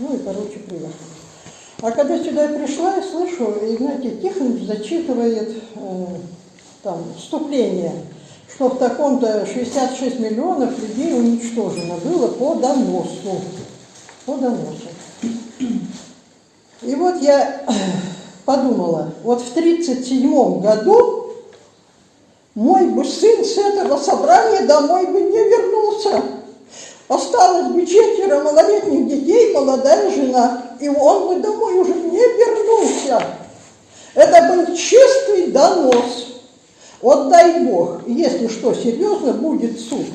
Ну и, короче, приехала. А когда сюда я пришла, я слышу, Игнатий Тихонович зачитывает э, там вступление, что в таком-то 66 миллионов людей уничтожено было по доносу. По доносу. И вот я подумала, вот в 1937 году мой бы сын с этого собрания домой бы не вернулся. Осталось бы четверо малолетних детей, молодая жена, и он бы домой уже не вернулся. Это был чистый донос. Вот дай Бог, если что серьезно, будет суд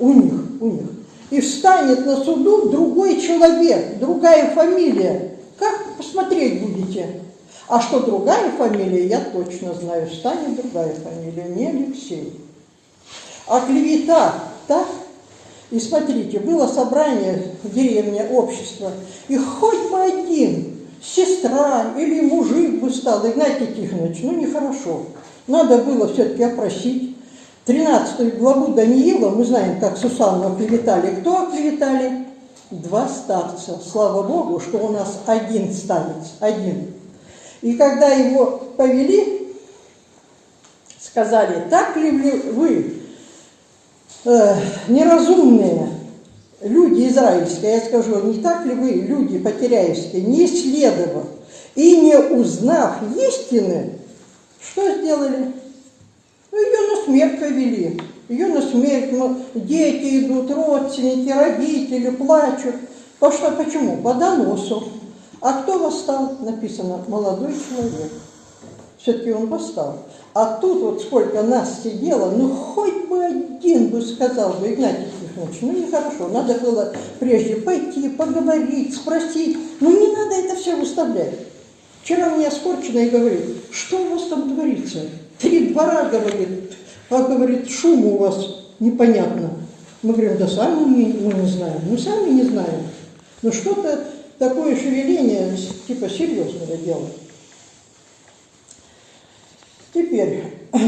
у них, у них. И встанет на суду другой человек, другая фамилия. Как посмотреть будете? А что другая фамилия, я точно знаю, станет другая фамилия, не Алексей. А клевета, так? И смотрите, было собрание в деревне общества, и хоть бы один, сестра или мужик бы стал, Игнатий Тихонович, ну нехорошо. Надо было все-таки опросить. 13 главу Даниила, мы знаем, как Сусанну оклеветали. Кто оклеветали? Два старца. Слава Богу, что у нас один старец, один. И когда его повели, сказали, так ли вы, э, неразумные люди израильские, я скажу, не так ли вы, люди потеряевские, не исследовав и не узнав истины, что сделали? Ну, ее на смерть повели. Ее на смерть, ну, дети идут, родственники, родители плачут. По что, почему? По доносу. А кто восстал? Написано, молодой человек. Все-таки он восстал. А тут вот сколько нас сидело, ну хоть бы один бы сказал бы, Игнатий Тихонович, ну нехорошо, надо было прежде пойти, поговорить, спросить. Ну не надо это все выставлять. Вчера мне Скорчина говорит, что у вас там творится? Три двора, говорит, а говорит, шум у вас непонятно. Мы говорим, да сами мы, мы не знаем. Мы сами не знаем. Но что-то такое шевеление, типа серьезного дела. Теперь,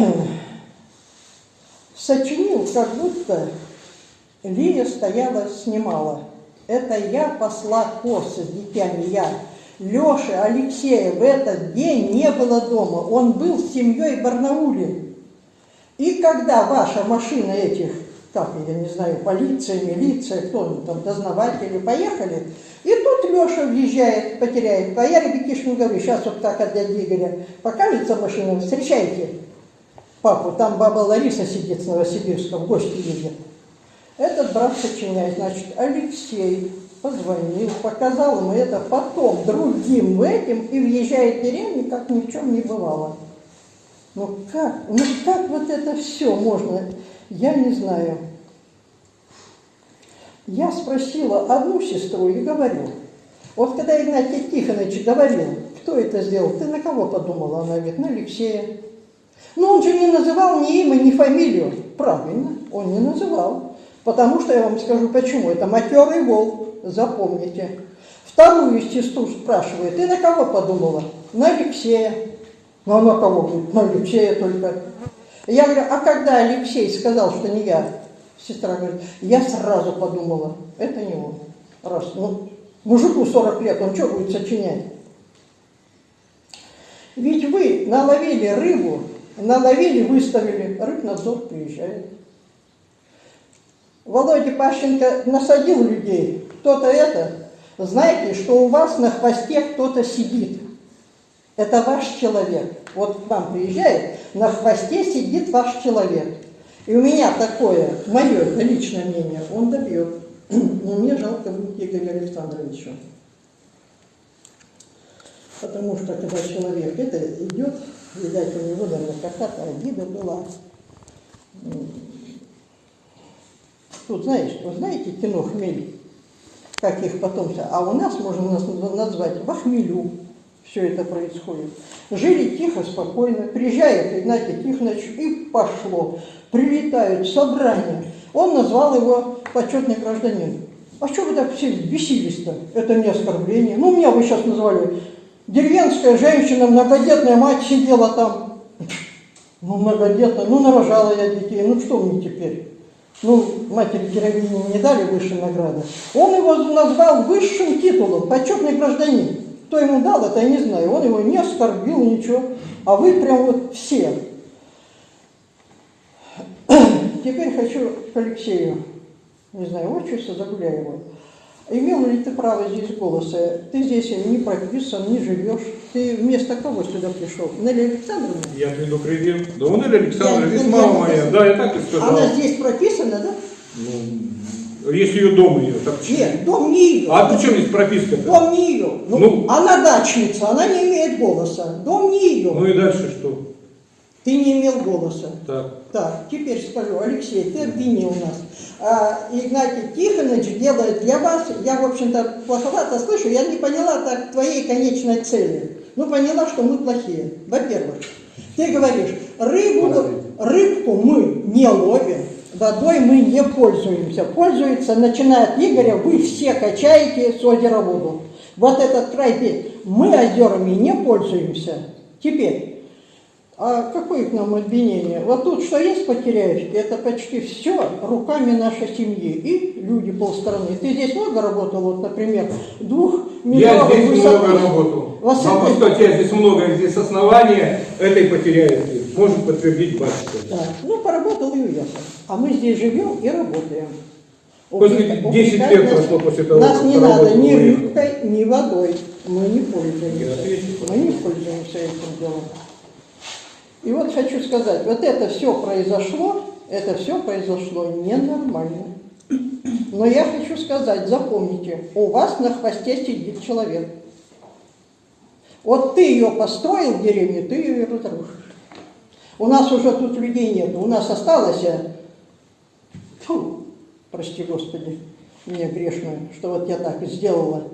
сочинил, как будто Лия стояла, снимала. Это я посла косы с дитями, я. Леши Алексея в этот день не было дома, он был с семьей в Барнауле. И когда ваша машина этих, как я не знаю, полиция, милиция, кто они там, дознаватели, поехали, и тут Леша въезжает, потеряет. А я ребятишкам говорю, сейчас вот так от дяди Игоря покажется машина, встречайте папу, там баба Лариса сидит с Новосибирска, в гости едет. Этот брат сочиняет, значит, Алексей позвонил, показал ему это потом другим этим и въезжает в деревню, как ни в чем не бывало. Ну как, ну как вот это все можно, я не знаю. Я спросила одну сестру и говорю, вот когда Игнатий Тихонович говорил, кто это сделал, ты на кого подумала? Она говорит, на Алексея. Но он же не называл ни имя, ни фамилию. Правильно, он не называл. Потому что я вам скажу почему. Это матерый волк запомните. Вторую сестру спрашивает, ты на кого подумала? На Алексея. Ну, а на кого? На Алексея только. Я говорю, а когда Алексей сказал, что не я? Сестра говорит, я сразу подумала, это не он. Раз, ну, мужику 40 лет, он что будет сочинять? Ведь вы наловили рыбу, наловили, выставили, рыбнадзор приезжает. Володя Пащенко насадил людей, кто-то это, знаете, что у вас на хвосте кто-то сидит. Это ваш человек. Вот к вам приезжает, на хвосте сидит ваш человек. И у меня такое, мое личное мнение, он добьет. Но мне жалко будет Игоря Александровича. Потому что когда человек это идет, видать, у него, наверное, какая-то обида была. Тут, знаешь, вы знаете кино «Хмель»? как их потом... А у нас можно назвать в хмелю все это происходит. Жили тихо, спокойно, приезжает Игнатий Тихонович и пошло. Прилетают собрания. Он назвал его почетный гражданин. А что вы так все бесились-то? Это не оскорбление. Ну, меня вы сейчас назвали. Деревенская женщина, многодетная мать сидела там. Ну, многодетная, ну, нарожала я детей. Ну, что мне теперь? ну, матери героини не дали высшей награды, он его назвал высшим титулом, почетный гражданин. Кто ему дал, это я не знаю. Он его не оскорбил, ничего. А вы прям вот все. Теперь хочу к Алексею, не знаю, отчество, его. Имел ли ты право здесь голоса? Ты здесь не прописан, не живешь. Ты вместо кого сюда пришел? Нелли Александровна? Я предупредил. Да у Нелли Александровна, я- моя. Да, я так и сказал. Она здесь прописана, да? Ну, если ее дом ее, так чё? Нет, дом не ее. А при чем здесь прописка-то? Дом не ее. Ну, Ну. она дачница, она не имеет голоса. Дом не ее. Ну и дальше что? Ты не имел голоса. Так. Так, теперь скажу, Алексей, ты обвинил нас. А, Игнатий Тихонович делает для вас, я, в общем-то, плоховато слышу, я не поняла так твоей конечной цели. Ну, поняла, что мы плохие. Во-первых, ты говоришь, рыбу, рыбку мы не ловим, водой мы не пользуемся. Пользуется, начиная от Игоря, вы все качаете с озера воду. Вот этот край, мы озерами не пользуемся. Теперь, а какое к нам обвинение? Вот тут что есть потеряешки, это почти все руками нашей семьи и люди полстраны. Ты здесь много работал, вот, например, двух Я метровой здесь высоты. много работал. Вас Вам это- я здесь много, здесь основания этой потеряется. Может подтвердить батюшка. Да. Ну, поработал и уехал. А мы здесь живем и работаем. После Увлека- 10 увлекать лет нас- прошло после того, Нас не надо ни рыбкой, ни водой. Мы не пользуемся. Я. Мы не пользуемся этим делом. И вот хочу сказать, вот это все произошло, это все произошло ненормально. Но я хочу сказать, запомните, у вас на хвосте сидит человек. Вот ты ее построил в деревне, ты ее и разрушишь. У нас уже тут людей нет, у нас осталось, э, фу, прости Господи, мне грешную, что вот я так сделала.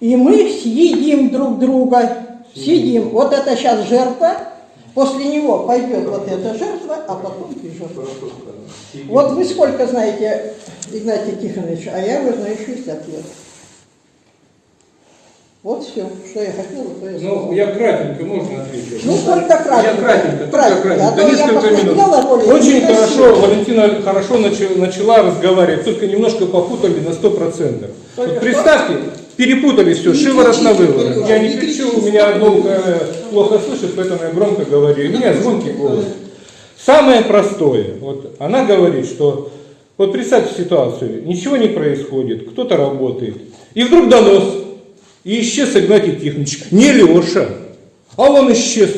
И мы съедим друг друга, съедим. Вот это сейчас жертва, после него пойдет вот эта жертва, а потом ты жертва. Вот вы сколько знаете, Игнатий Тихонович, а я его знаю 60 лет. Вот все, что я хотела, то я сказала. Ну, я кратенько, можно ответить? Ну, только кратенько. Я кратенько, Кратенько. кратенько, А я несколько минут. Очень хорошо, Валентина хорошо начала, начала разговаривать, только немножко попутали на 100%. Только Вот представьте, перепутали все, шиворот на выворот. Я не кричу, у меня одно ухо плохо слышит, поэтому я громко говорю. У меня звонкий голос. Самое простое, вот она говорит, что вот представьте ситуацию, ничего не происходит, кто-то работает, и вдруг донос, и исчез Игнатий Тихонович, не Леша, а он исчез.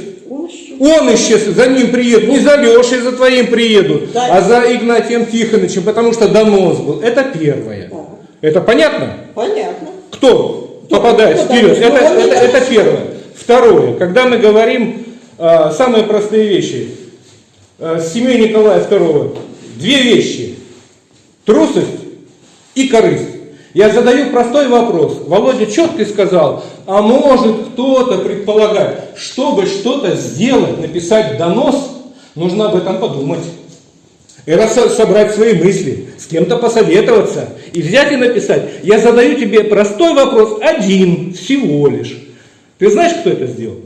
Он исчез, за ним приедут, не за Лешей, за твоим приедут, Да. а за Игнатием Тихоновичем, потому что донос был. Это первое. Это понятно? Понятно. Кто попадает кто вперед? донес? Это, Ну, это, это первое. Второе. Когда мы говорим а, самые простые вещи, с семьей Николая II, две вещи. Трусость и корысть. Я задаю простой вопрос. Володя четко сказал, а может кто-то предполагать, чтобы что-то сделать, написать донос, нужно об этом подумать. Со- собрать свои мысли, с кем-то посоветоваться и взять и написать. Я задаю тебе простой вопрос, один всего лишь. Ты знаешь, кто это сделал?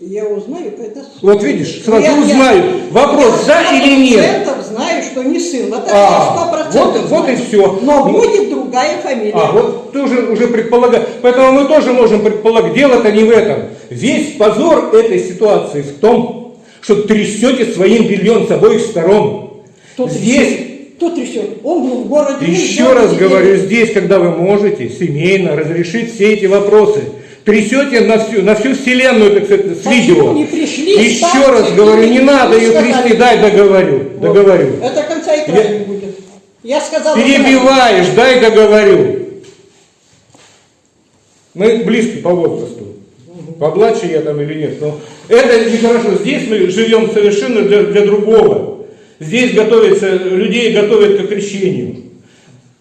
Я узнаю, когда... Вот видишь, сразу Я- я- узнаю. Вопрос, да я или нет? 100% знаю, что не сын. Это А, я 100% вот- вот и всё. Но Ну. будет другая фамилия. А, вот ты уже, уже предполагаешь. Поэтому мы тоже можем предполагать, дело-то не в этом. Весь позор этой ситуации в том, что трясете своим бельем с обоих сторон. Кто Здесь? Кто трясет? Он был в городе. еще он раз говорю, здесь, когда вы можете семейно разрешить все эти вопросы, трясете на всю, на всю вселенную, так сказать, с видео. не пришли, Еще ставьте, раз говорю, не надо ее трясти, дай договорю, Вот. договорю. Это конца и края не будет. Я сказала... Перебиваешь, дай договорю. Мы близки по возрасту. Помладше я там или нет. Но это нехорошо. Здесь мы живем совершенно для, для другого. Здесь готовится, людей готовят к крещению.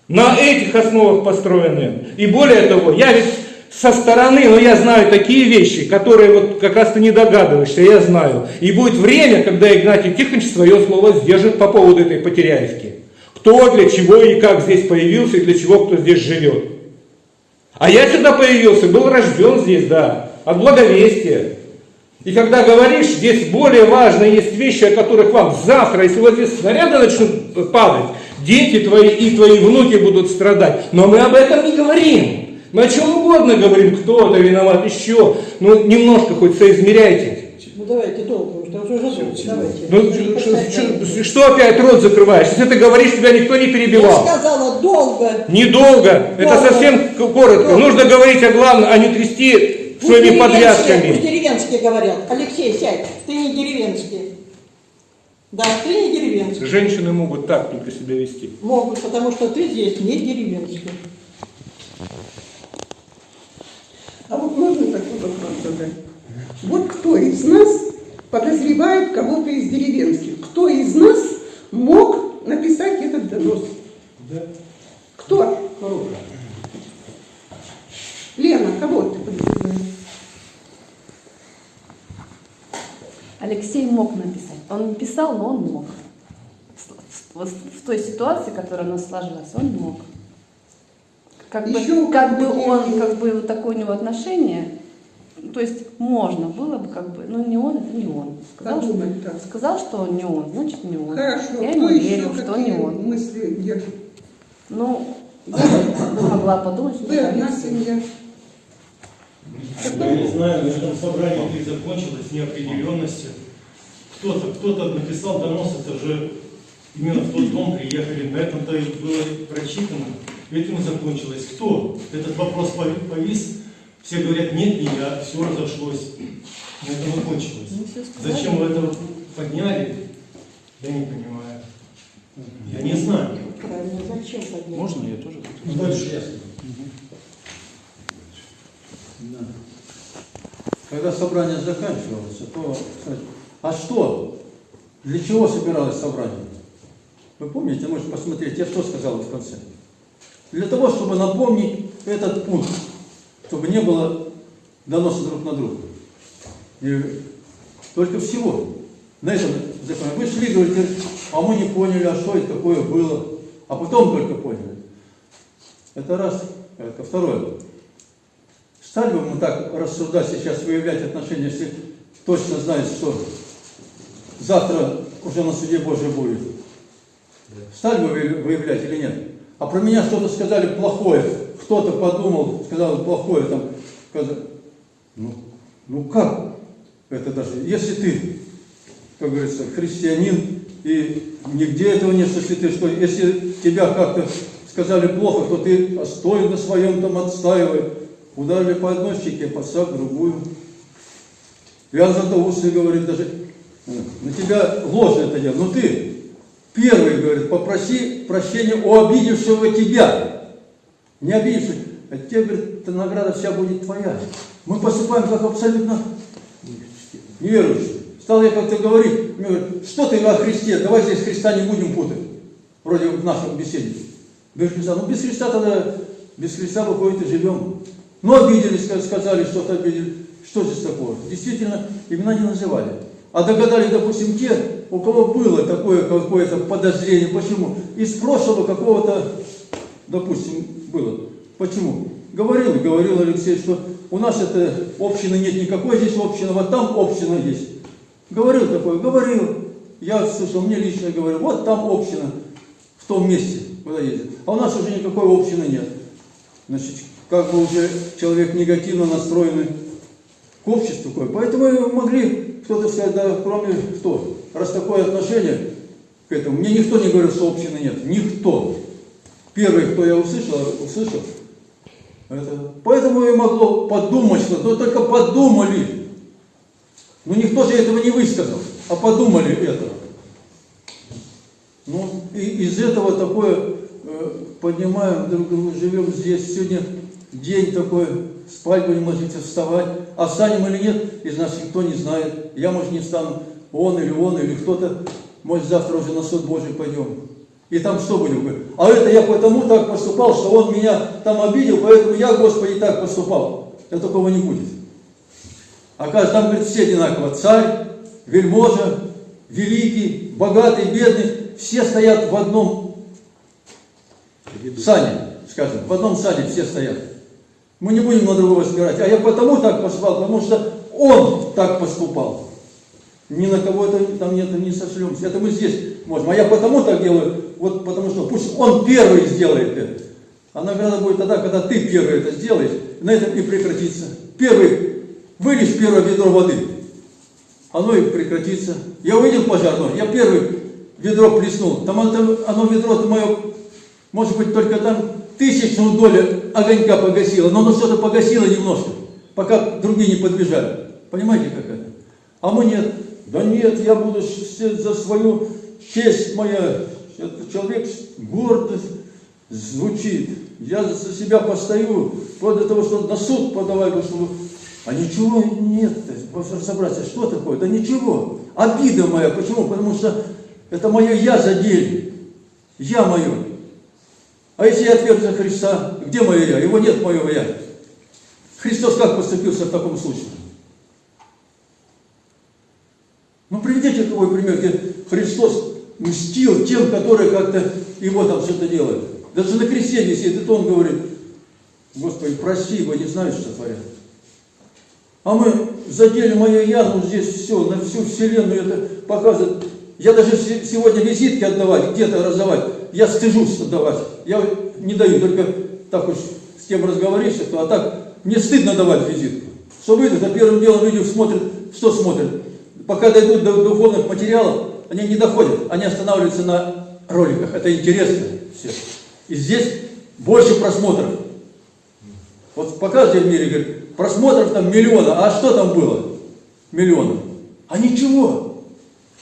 На этих основах построены. И более того, я ведь со стороны, но я знаю такие вещи, которые вот как раз ты не догадываешься, я знаю. И будет время, когда Игнатий Тихонович свое слово сдержит по поводу этой потеряевки. Кто, для чего и как здесь появился, и для чего кто здесь живет. А я сюда появился, был рожден здесь, да, от благовестия. И когда говоришь, здесь более важные есть вещи, о которых вам завтра, если вот здесь снаряды начнут падать, дети твои и твои внуки будут страдать. Но мы об этом не говорим. Мы о чем угодно говорим, кто-то виноват, еще. Ну, немножко хоть соизмеряйте. Ну давайте долго, потому что уже долго. Давайте. Ну, ш- что опять рот закрываешь? Если ты говоришь, тебя никто не Я перебивал. сказала долго. Недолго, это Долго. совсем к- коротко. Долго. Нужно говорить о главном, а не трясти Своими деревенские- Пусть подвязками. деревенские говорят. Алексей, сядь, ты не деревенский. Да, ты не деревенский. Женщины могут так только себя вести. Могут, потому что ты здесь не деревенский. А вот можно такой вопрос задать? Вот кто из нас подозревает кого-то из деревенских? Кто из нас мог написать этот донос? Кто? Лена, кого ты подозреваешь? Алексей мог написать. Он не писал, но он мог. В той ситуации, которая у нас сложилась, он мог. Как бы, как бы он, как бы вот такое у него отношение, то есть можно было бы как бы, но не он, это не он. Сказал, что, Подумать так. сказал, что не он, значит не он. Хорошо, Я ему верю, что не он. мысли держит? Ну, я могла подумать, что это одна семья. Я не знаю, на этом собрании и закончилось неопределенностью. Кто-то, кто-то написал донос, это же именно в тот дом приехали, на этом-то и было прочитано. Этим и закончилось. Кто? Этот вопрос пови- повис, все говорят, нет, не я, все разошлось. На этом и кончилось. Ну. Зачем вы это подняли, я не понимаю. Я не знаю. Правильно, зачем поднять? Можно я тоже? Ну, дальше. Да. Когда собрание заканчивалось, то а что? Для чего собиралось собрание? Вы помните, можете посмотреть, я что сказал в конце? Для того, чтобы напомнить этот пункт, чтобы не было доноса друг на друга. И только всего. На этом законе. Вы шли, говорите, а мы не поняли, а что это такое было. А потом только поняли. Это раз. Это второе. Стали бы мы так рассуждать сейчас, выявлять отношения, если точно знает, что завтра уже на суде Божий будет? Стали бы вы- выявлять или нет? А про меня что-то сказали плохое, кто-то подумал, сказал плохое, там, ну, ну как это даже, если ты, как говорится, христианин, и нигде этого что если ты что, если тебя как-то сказали плохо, то ты стой на своем там отстаивай. Ударили по одной щеке, подсак другую. Златоустый говорит даже, э, на тебя ложно это дело, но ты первый, говорит, попроси прощения у обидевшего тебя. Не обидевший, а тебе, говорит, эта награда вся будет твоя. Мы поступаем как абсолютно неверующие. Стал я как-то говорить, мне говорят, что ты о Христе, давай здесь Христа не будем путать, вроде в нашем беседе. Без Христа, ну без Христа тогда, без Христа выходит и живем. Ну обиделись, ска- сказали, что-то обидели. Что здесь такого? Действительно, имена не называли. А догадались, допустим, те, у кого было такое какое-то подозрение. Почему? Из прошлого какого-то, допустим, было. Почему? Говорил, говорил Алексей, что у нас это общины нет никакой, здесь община, вот там община есть. Говорил такое, говорил. Я слышал, мне лично говорил, вот там община, в том месте, куда ездит. А у нас уже никакой общины нет. Значит, как бы уже человек негативно настроенный к обществу. Поэтому могли кто-то сказать, да кроме что, раз такое отношение к этому, мне никто не говорил, что общины нет. Никто. Первый, кто я услышал, услышал, это, поэтому и могло подумать, что но только подумали. Но никто же этого не высказал, а подумали это. Ну, и из этого такое э, поднимаем друг друга, живем здесь. Сегодня день такой, спать будем ложиться, вставать. А встанем или нет, из нас никто не знает. Я, может, не встану, он или он, или кто-то, может, завтра уже на суд Божий пойдем. И там что будем? А это я потому так поступал, что он меня там обидел, поэтому я, Господи, так поступал. Это такого не будет. Оказывается, там, говорит, все одинаково. Царь, вельможа, великий, богатый, бедный. Все стоят в одном сане, скажем. В одном сане все стоят. Мы не будем на другого спирать. А я потому так поступал, потому что он так поступал. Ни на кого это там нет, не сошлемся. Это мы здесь можем. А я потому так делаю, вот потому что пусть он первый сделает это. А награда будет тогда, когда ты первый это сделаешь, на этом и прекратится. Первый, вылишь первое ведро воды, оно и прекратится. Я увидел пожар, я первый ведро плеснул. Там оно, оно ведро мое, может быть, только там тысячную долю огонька погасило, но оно что-то погасило немножко, пока другие не подбежали. Понимаете, как это? А мы нет. Да нет, я буду за свою честь моя. Человек гордо звучит. Я за себя постою, вплоть до того, что на суд подавай, чтобы... А ничего нет, разобраться, что такое? Да ничего. Обида моя. Почему? Потому что это мое я задели. Я мое. А если я отверг за Христа, где мое я? Его нет моего я. Христос как поступился в таком случае? Ну, приведите такой пример, где Христос мстил тем, которые как-то его там что-то делают. Даже на кресте висит, и он говорит, Господи, прости, ибо не знаю, что творят. А мы задели мое я, ну здесь все, на всю вселенную это показывает. Я даже сегодня визитки отдавать, где-то раздавать, я стыжусь отдавать. Я не даю, только так уж с кем разговоришься, то, а так мне стыдно давать визитку. Что выйдут, а первым делом видео смотрят, что смотрят? Пока дойдут до духовных материалов, они не доходят, они останавливаются на роликах. Это интересно все. И здесь больше просмотров. Вот показывайте в мире, говорит, просмотров там миллиона, а что там было? Миллиона. А ничего.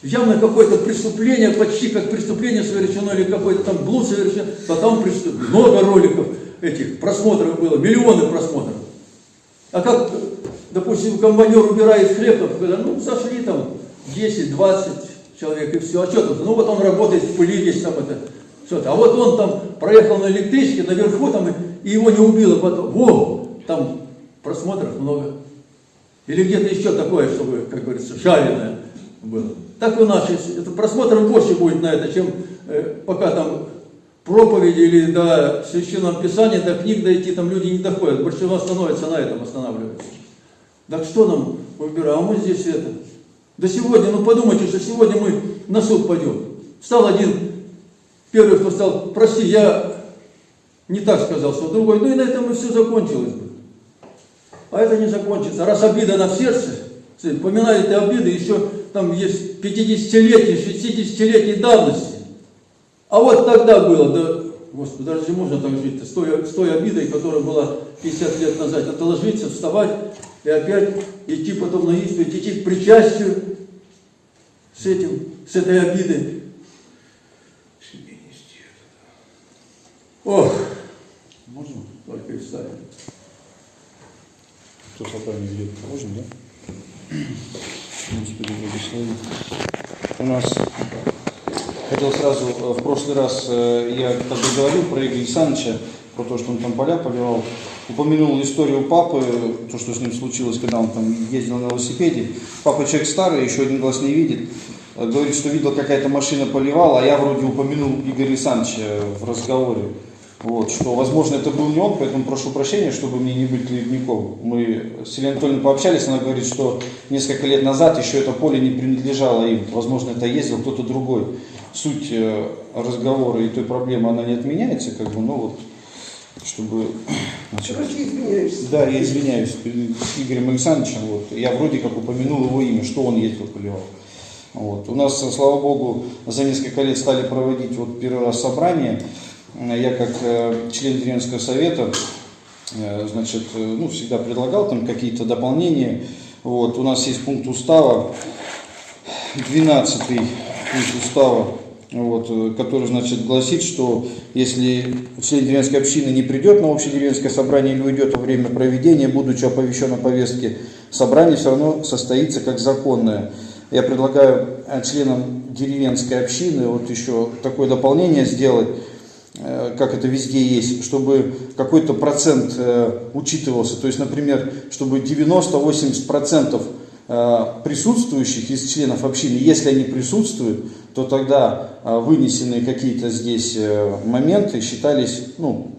Явно какое-то преступление, почти как преступление совершено, или какой-то там блуд совершен, там преступ... много роликов этих просмотров было, миллионы просмотров. А как, допустим, комбайнер убирает хлеб, когда, ну, зашли там 10-20 человек и все, а что тут? Ну, вот он работает в пыли весь там это, что-то. А вот он там проехал на электричке наверху там, и его не убило потом. Во, там просмотров много. Или где-то еще такое, чтобы, как говорится, жареное было. Так у нас, это просмотров больше будет на это, чем э, пока там проповеди или до священного писания, до книг дойти, там люди не доходят. Большинство становится на этом, останавливается. Так что нам выбираем? А мы здесь это. Да сегодня, ну подумайте, что сегодня мы на суд пойдем. Встал один, первый, кто стал, прости, я не так сказал, что другой, ну и на этом и все закончилось бы. А это не закончится. Раз обида на сердце, поминаете обиды, еще там есть 50-летней, 60-летней давности. А вот тогда было, да, Господи, разве можно так жить-то, с той, с той обидой, которая была 50 лет назад, это ложиться, вставать и опять идти потом на исповедь, идти к причастию с этим, с этой обидой. Ох, можно только и вставить. Кто собрание ведет? Можно, да? Господи, благослови. У нас хотел сразу, э, в прошлый раз э, я как бы говорил про Игоря Александровича, про то, что он там поля поливал, упомянул историю папы, то, что с ним случилось, когда он там ездил на велосипеде. Папа человек старый, еще один глаз не видит. Э, говорит, что видел, какая-то машина поливала, а я вроде упомянул Игоря Александровича в разговоре. Вот, что, возможно, это был не он, поэтому прошу прощения, чтобы мне не быть клеветником. Мы с Еленой Анатольевной пообщались, она говорит, что несколько лет назад еще это поле не принадлежало им. Возможно, это ездил кто-то другой. Суть э, разговора и той проблемы, она не отменяется, как бы, но вот, чтобы... Значит, Короче, извиняешься. Да, я извиняюсь перед Игорем Александровичем. Вот, я вроде как упомянул его имя, что он ездил поливал. Вот. У нас, слава богу, за несколько лет стали проводить вот первый раз собрание я как э, член деревенского совета, э, значит, э, ну, всегда предлагал там какие-то дополнения. Вот, у нас есть пункт устава, 12 пункт устава, вот, который, значит, гласит, что если член деревенской общины не придет на общее деревенское собрание или уйдет во время проведения, будучи оповещен о повестке, собрание все равно состоится как законное. Я предлагаю членам деревенской общины вот еще такое дополнение сделать, Э, как это везде есть, чтобы какой-то процент э, учитывался. То есть, например, чтобы 90-80% э, присутствующих из членов общины, если они присутствуют, то тогда вынесенные какие-то здесь моменты считались ну,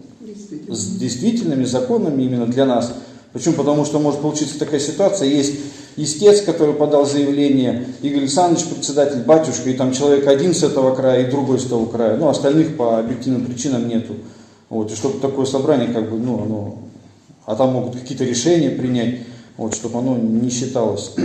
действительными, законными именно для нас. Почему? Потому что может получиться такая ситуация, есть истец, который подал заявление, Игорь Александрович, председатель, батюшка, и там человек один с этого края и другой с того края. Ну, остальных по объективным причинам нету. Вот, и чтобы такое собрание, как бы, ну, оно, а там могут какие-то решения принять, вот, чтобы оно не считалось.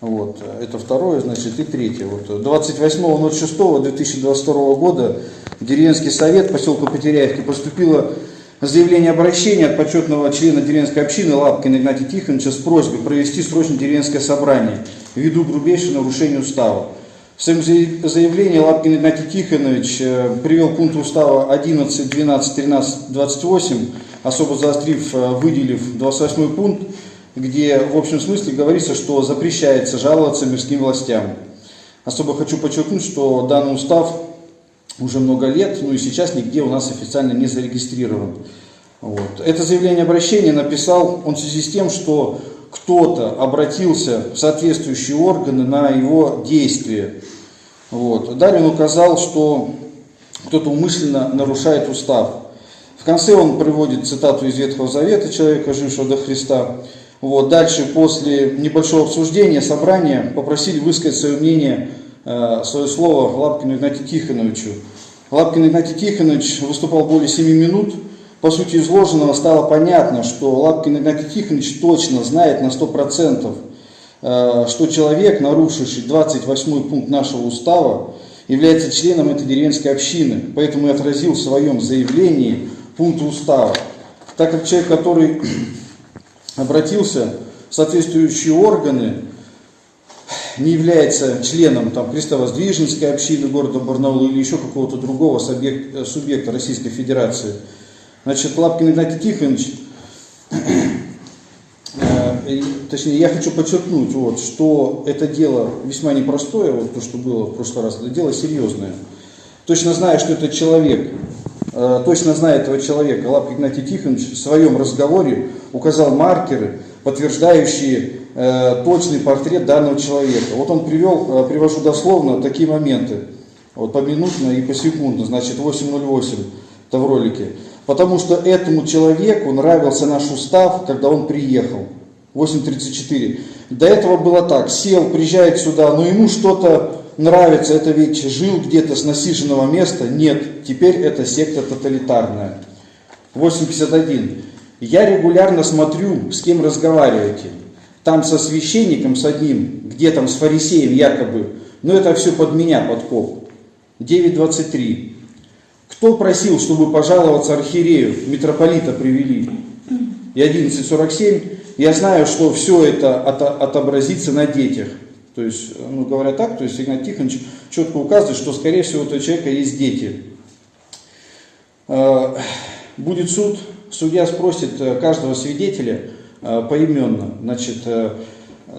Вот, это второе, значит, и третье. Вот, 28.06.2022 года деревенский совет поселка Потеряевки поступило заявление обращения от почетного члена деревенской общины Лапкина Игнатия Тихоновича с просьбой провести срочно деревенское собрание ввиду грубейшего нарушения устава. В своем заявлении Лапкин Игнатий Тихонович э, привел пункт устава 11, 12, 13, 28, особо заострив, э, выделив 28 пункт, где в общем смысле говорится, что запрещается жаловаться мирским властям. Особо хочу подчеркнуть, что данный устав уже много лет, ну и сейчас нигде у нас официально не зарегистрирован. Вот. Это заявление обращения написал он в связи с тем, что кто-то обратился в соответствующие органы на его действия. Вот. Далее он указал, что кто-то умышленно нарушает устав. В конце он приводит цитату из Ветхого Завета человека, жившего до Христа. Вот. Дальше, после небольшого обсуждения, собрания попросили высказать свое мнение, свое слово Лапкину Игнатию Тихоновичу. Лапкин Игнатий Тихонович выступал более 7 минут. По сути изложенного стало понятно, что Лапкин Игнатий Тихонович точно знает на 100%, э, что человек, нарушивший 28 пункт нашего устава, является членом этой деревенской общины. Поэтому и отразил в своем заявлении пункт устава. Так как человек, который обратился в соответствующие органы, не является членом там, крестовоздвиженской общины города Барнаула или еще какого-то другого субъекта, субъекта Российской Федерации. Значит, Лапкин Игнатий Тихонович, э, точнее, я хочу подчеркнуть, вот, что это дело весьма непростое, вот то, что было в прошлый раз, это дело серьезное. Точно зная, что этот человек, э, точно зная этого человека, Лапкин Игнатий Тихонович в своем разговоре указал маркеры, подтверждающие э, точный портрет данного человека. Вот он привел, э, привожу дословно такие моменты, вот поминутно и посекундно, значит 8.08, это в ролике. Потому что этому человеку нравился наш устав, когда он приехал. 8.34. До этого было так, сел, приезжает сюда, но ему что-то нравится, это ведь жил где-то с насиженного места. Нет, теперь это секта тоталитарная. 8.51. Я регулярно смотрю, с кем разговариваете. Там со священником, с одним, где там с фарисеем якобы. Но это все под меня, подкоп. 9.23. Кто просил, чтобы пожаловаться архиерею, митрополита привели? И 11.47. Я знаю, что все это от, отобразится на детях. То есть, ну говоря так, то есть Игнат Тихонович четко указывает, что скорее всего у этого человека есть дети. Э, будет суд, судья спросит э, каждого свидетеля поименно, значит,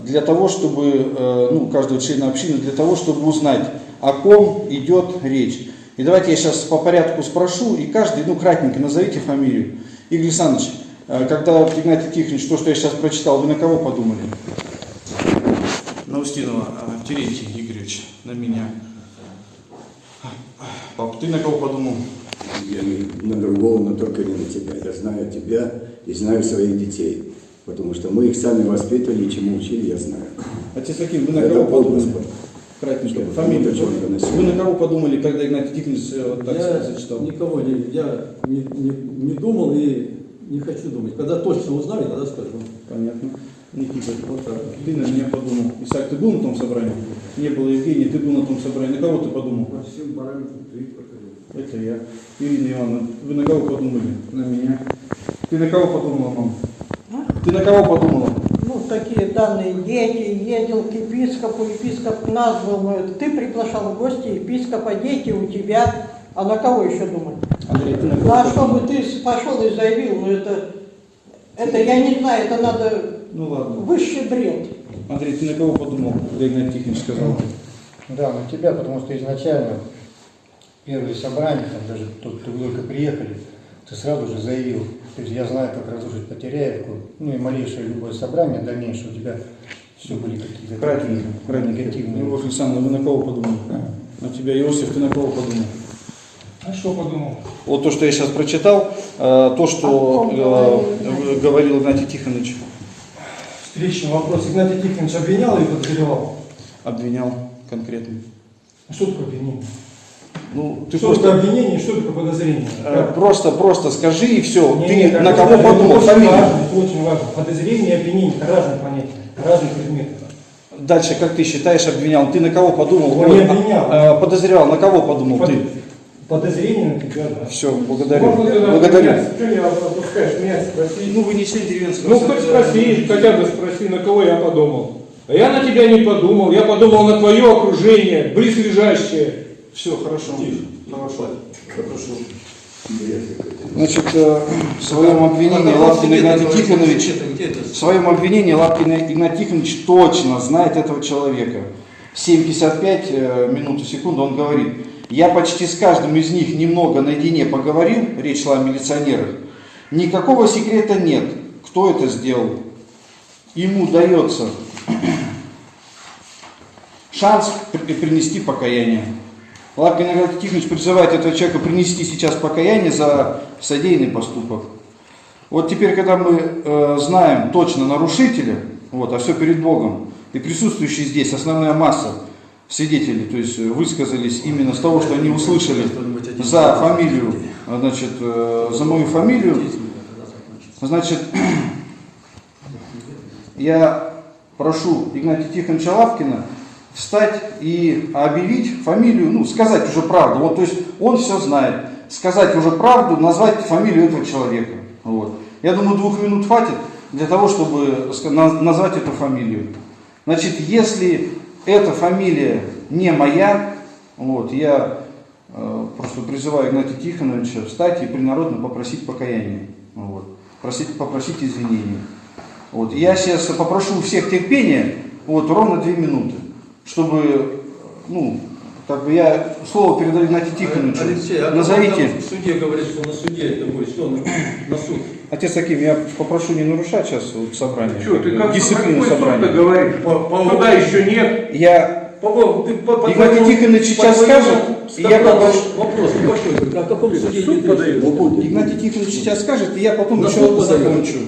для того, чтобы, ну, каждого члена общины, для того, чтобы узнать, о ком идет речь. И давайте я сейчас по порядку спрошу, и каждый, ну, кратенько назовите фамилию. Игорь Александрович, когда Игнатий Тихонович, то, что я сейчас прочитал, вы на кого подумали? На Устинова Терентий Игоревич, на меня. Пап, ты на кого подумал? Я не на другого, но только не на тебя. Я знаю тебя и знаю своих детей. Потому что мы их сами воспитывали, и чему учили, я знаю. Отец Аким, вы на кого подумали? Кратенько, Чтобы фамилию. кому-то чего-то носить. Вы на кого подумали, когда Игнатий Тихонович э, вот так я зачитал? никого не, я не, не, не думал и не хочу думать. Когда точно узнаю, тогда скажу. Понятно. Никита, вот так. Ты на меня подумал. Исаак, ты был на том собрании? Не было Евгения, ты был на том собрании. На кого ты подумал? По всем параметрам ты проходил. Это я. Ирина Ивановна, вы на кого подумали? На меня. Ты на кого подумала, мам? Ты на кого подумала? Ну, такие данные дети, ездил к епископу, епископ назвал, ну, это ты приглашал в гости епископа, дети у тебя, а на кого еще думать? Андрей, ты на Ну, кого а подумал? чтобы ты пошел и заявил, ну, это, это я не знаю, это надо Ну ладно. высший бред. Андрей, ты на кого подумал, когда Игнатий Тихонович сказал? Да, на тебя, потому что изначально первые собрания, там даже тут вы только приехали, ты сразу же заявил, то есть я знаю, как разрушить Потеряевку, ну и малейшее любое собрание дальнейшее у тебя все были какие-то Кратенько, такие негативные. Любовь Александровна, вы на кого подумали? На тебя, Иосиф, ты на кого подумал? А что подумал? Вот то, что я сейчас прочитал, э, то, что ком э, говорил Игнатий? Тихонович. Встречный вопрос. Игнатий Тихонович обвинял или подозревал? Обвинял конкретно. А Что такое обвинение? Ну, ты что просто, такое обвинение, что такое подозрение? э, просто, просто скажи и все. Не, Ты не, как на кого это подумал? очень Фамилию. важно, это очень важно. Подозрение и обвинение – это разные понятия, разные предметы. Дальше, как ты считаешь, обвинял? Ты на кого подумал? Я не обвинял. а, а, подозревал, на кого подумал Под- ты? Подозрение на тебя, да. Все, благодарю. Можно тогда Благодарю. меня- Что не опускаешь меня спросить? Ну, вы не член деревенского Ну, хоть спроси, хотя бы спроси, на кого я подумал. А я на тебя не подумал, я подумал на твое окружение, близлежащее. Все, хорошо. Хорошо. Хорошо. Значит, э, в своем обвинении Лапкин Игнатий Тихонович, в своем обвинении Лапкин Игнатий Тихонович точно знает этого человека. В 7.55 э, минут и секунду он говорит, я почти с каждым из них немного наедине поговорил, речь шла о милиционерах, никакого секрета нет, кто это сделал. Ему дается шанс при- принести покаяние. Лапкин Игнатий Тихонович призывает этого человека принести сейчас покаяние за содеянный поступок. Вот теперь, когда мы э, знаем точно нарушителя, вот, а все перед Богом, и присутствующие здесь основная масса свидетелей, то есть э, высказались именно с того, что они услышали за фамилию, значит, э, за мою фамилию, значит, я прошу Игнатия Тихоновича Лавкина встать и объявить фамилию, ну, сказать уже правду. Вот, то есть он все знает. Сказать уже правду, назвать фамилию этого человека. Вот. Я думаю, двух минут хватит для того, чтобы назвать эту фамилию. Значит, если эта фамилия не моя, вот, я э, просто призываю Игнатия Тихоновича встать и принародно попросить покаяния. Вот. Просить, попросить извинения. Вот. Я сейчас попрошу у всех терпения, вот, ровно две минуты, чтобы, ну, как бы я слово передаю Игнатию Тихоновичу. Алексей, а Назовите. в суде говорит, что на суде это будет, что на, на суд? Отец Аким, я попрошу не нарушать сейчас вот собрание. Что, ты как дисциплину собрания. суд-то говоришь? Туда еще нет. Я По, ты, по, по Игнатий Тихонович по сейчас скажет, и я попрошу. Вопрос небольшой, о каком суде идет речь? Игнатий Тихонович сейчас скажет, и я потом На еще суд закончу.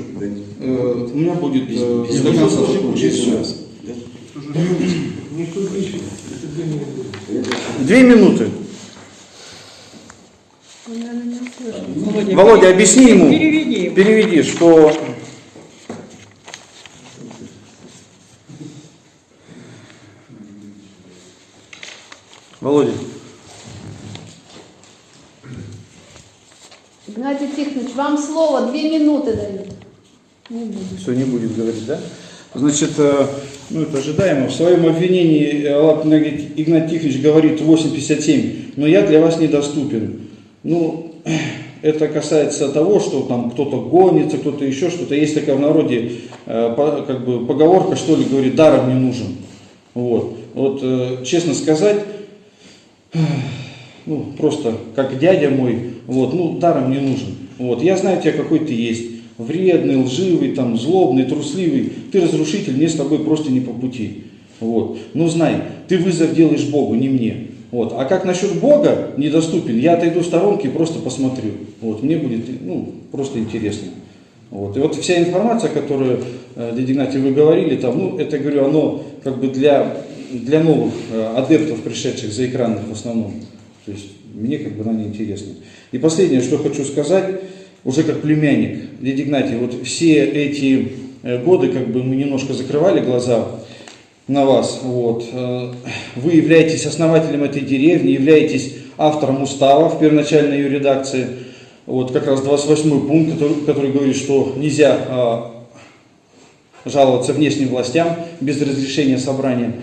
Э, У меня будет конца закончить всё. Две минуты. Володя, объясни ему, Переведи. переведи, что Володя, Игнатий Тихонович, вам слово, две минуты дают. Не буду. все не будет говорить, да? Значит, э, ну это ожидаемо. В своем обвинении э, Лапин Игнатий Тихонович говорит 8.57, но я для вас недоступен. Ну, это касается того, что там кто-то гонится, кто-то еще что-то. Есть такая в народе э, как бы поговорка, что ли, говорит, даром не нужен. Вот, вот честно сказать, ну, просто как дядя мой, вот, ну, даром не нужен. Вот, я знаю тебя, какой ты есть. Вредный, лживый, там, злобный, трусливый. Ты разрушитель, мне с тобой просто не по пути. Вот. Ну, знай, ты вызов делаешь Богу, не мне. Вот. А как насчет Бога недоступен, я отойду в сторонке и просто посмотрю. Вот. Мне будет, ну, просто интересно. Вот. И вот вся информация, которую, э, дядя Игнатий, вы говорили, там, ну, это, говорю, оно как бы для, для новых э, адептов, пришедших за экранных в основном. То есть мне как бы она не интересна. И последнее, что хочу сказать, уже как племянник, дядя Игнатий, вот все эти э, годы как бы мы немножко закрывали глаза на вас. Вот. Э, Вы являетесь основателем этой деревни, являетесь автором устава в первоначальной ее редакции. Вот как раз 28 пункт, который, который говорит, что нельзя а, жаловаться внешним властям без разрешения собрания.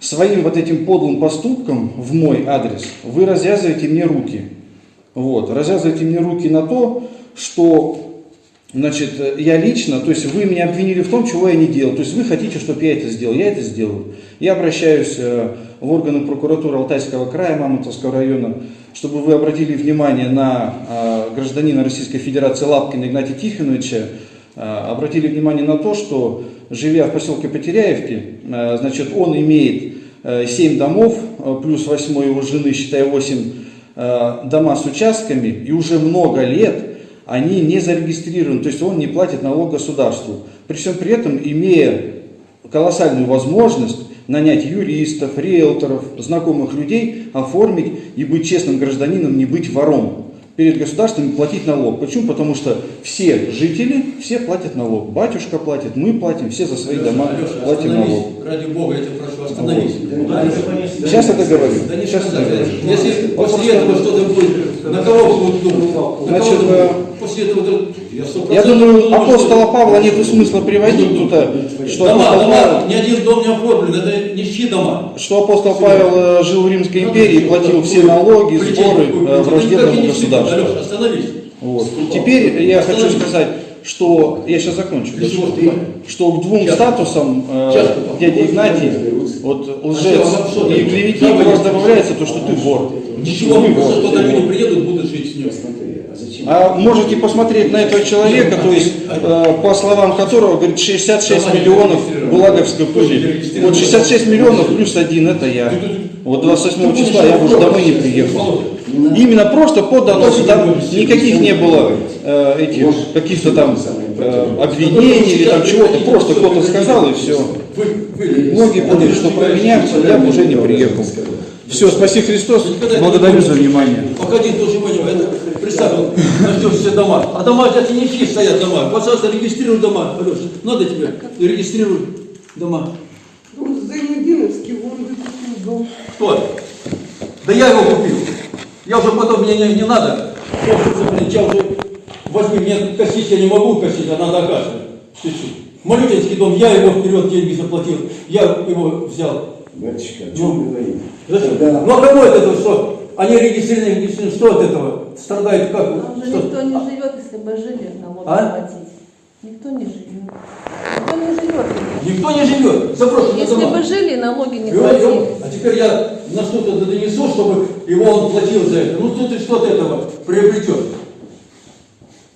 Своим вот этим подлым поступком в мой адрес вы развязываете мне руки. Вот, развязываете мне руки на то, что значит, я лично, то есть вы меня обвинили в том, чего я не делал. То есть вы хотите, чтобы я это сделал, я это сделаю. Я обращаюсь э, в органы прокуратуры Алтайского края, Мамонтовского района, чтобы вы обратили внимание на э, гражданина Российской Федерации Лапкина Игнатия Тихоновича, э, обратили внимание на то, что живя в поселке Потеряевки, э, значит, он имеет 7 домов, плюс 8 его жены, считая 8 э, дома с участками, и уже много лет они не зарегистрированы, то есть он не платит налог государству. При всем при этом, имея колоссальную возможность нанять юристов, риэлторов, знакомых людей, оформить и быть честным гражданином, не быть вором перед государством и платить налог. Почему? Потому что все жители, все платят налог. Батюшка платит, мы платим, все за свои дома Алеша, платим налог. Ради Бога, я тебя прошу, остановись. Ты понесли? Сейчас это говорю. Да Сейчас это говорю. Если после этого что-то будет, на кого будут думать? На Значит? После этого то- я Я думаю, апостола Павла нет смысла приводить тут, что Дома, апостол дома, Павел, ни один дом не оформлен, это нищие дома. что апостол Павел э, жил в Римской империи, платил все налоги, сборы э, враждебному государству. Алеша, остановись. Вот. Теперь я хочу сказать, что я сейчас закончу. Что к двум Сейчас. статусам э, дяди Игнатий, вот лжец А и клеветник, у вас добавляется то, что ты вор. Ничего, просто что люди приедут, будут жить с ним. А можете посмотреть на этого человека, то есть, э, по словам которого, говорит, 66 миллионов булаговской пыли. Вот 66 миллионов плюс один, это я. Вот 28 числа я уже домой не приехал. Именно просто по доносу, там никаких не было э, этих каких-то там э, обвинений или там чего-то, просто кто-то сказал и все. Многие поняли, что про меня, я бы уже не приехал. Все, спаси Христос, благодарю за внимание. Погоди, тоже это, представь, вот, все дома, а дома сейчас не нищие стоят дома. Пожалуйста, регистрируй дома, Алеша, надо тебе, регистрируй дома. Зайнудиновский, он выкупил дом. Кто? Да я его купил. Я уже потом, мне не, не надо. Я уже, блин, я уже, возьми, мне косить я не могу косить, а надо оказывать. Чуть-чуть. Малютинский дом, я его вперед деньги заплатил, я его взял. Батюшка, о Ну, чем говорим? Зачем? Когда- Ну а кого от этого что? Они регистрированы, регистрированы, что от этого? Страдает как? Там же Что? никто не живет, если бы жили налоги А? платить. Никто не живет. Никто не живет. Никто не живет. Запрошенные Если дома. бы жили, налоги не платили. он- а теперь я на что-то донесу, чтобы его он платил за это. Ну что ты что от этого приобретешь?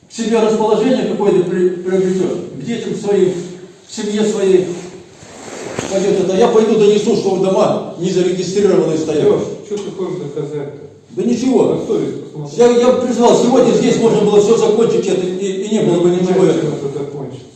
К себе расположение какое-то при- приобретешь, к детям своим, к семье своей. Пойдет это. Я пойду донесу, что в дома не зарегистрированные стоят. что ты хочешь доказать-то? Да ничего. Я, я призвал, сегодня здесь можно было все закончить, это, и, и не было бы ничего этого.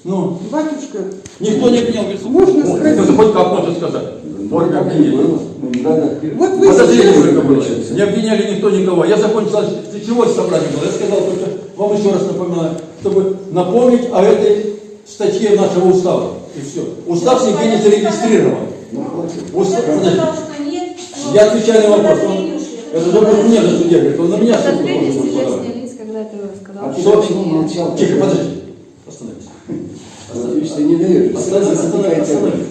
Ну, Батюшка, никто не говорит, Можно «О, сказать?» Это хоть как можно сказать. Обвинили. Ну, надо- вот вы сейчас... Не обвиняли никто никого. Я закончил, для чего собрание было? Я сказал только, вам еще раз напоминаю, чтобы напомнить о этой статье нашего устава. И все. Устав нигде не зарегистрирован. Устав, но Я отвечаю на вопрос. Это будет мне на суде, говорит, он на меня суд ты рассказал. А ты почему молчал? Тихо, подожди. Остановись. Смотри, что не даешь. Остановись, остановись.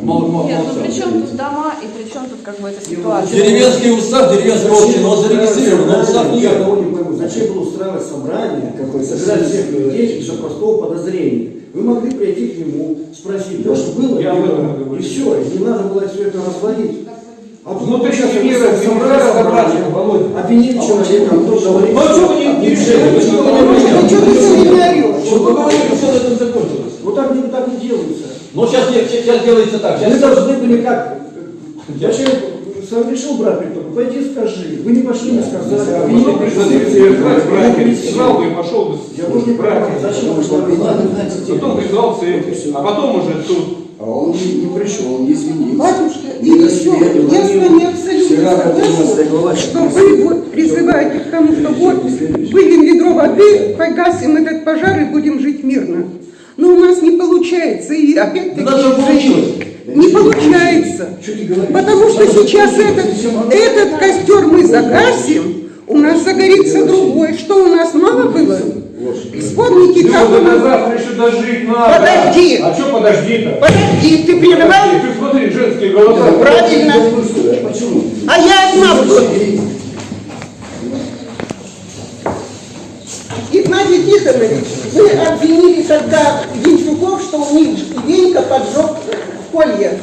Мол- мол- Нет, ну при чем тут дома и при чем тут как бы эта ситуация? Деревенский устав, деревенская община, он зарегистрирован, но устав нет. зачем было устраивать собрание, собирать всех людей из-за простого подозрения? Вы могли прийти к нему, спросить, что было, Я и все, и не надо было все это развалить. А тут Внутри сейчас мира собрание, Володя. обвинили человека, кто говорит, Ну а что вы не, не решили? Вы что, вы не Ну что ты сегодня орешь? Что вы говорите, все на этом закончилось? вот так не, так не делается. Но сейчас, не- сейчас делается так. Сейчас должны были как, зачем сам решил брать приток, пойди скажи, вы не пошли, не сказали, обвинили Сразу бы и пошел бы Я тоже не брать. понимаю, зачем что вы детей. Потом призвался этим, а потом уже тут. А он не, не пришел, не извинился. Батюшка, и Не еще, я с вами абсолютно согласна, 14 глава, что вы вот призываете к тому, что вот выльем ведро воды, погасим этот пожар и будем жить мирно. Но у нас не получается, и опять-таки... Да даже получилось. Не получается. Потому что сейчас этот, этот костер мы загасим, у нас загорится другой. Что у нас мало было? Вспомните, как у нас... завтра еще дожить надо. Подожди. А что подожди-то? Подожди, ты прерывал? Ты смотри, женские голоса. Правильно. А я одна буду. Игнатий Тихонович, вы обвинили тогда Янчуков, что у них Венька поджег колья.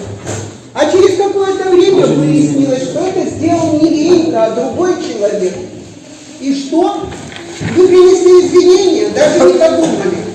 А через какое-то время выяснилось, что это сделал не Венька, а другой человек. И что? Вы принесли извинения, даже не подумали.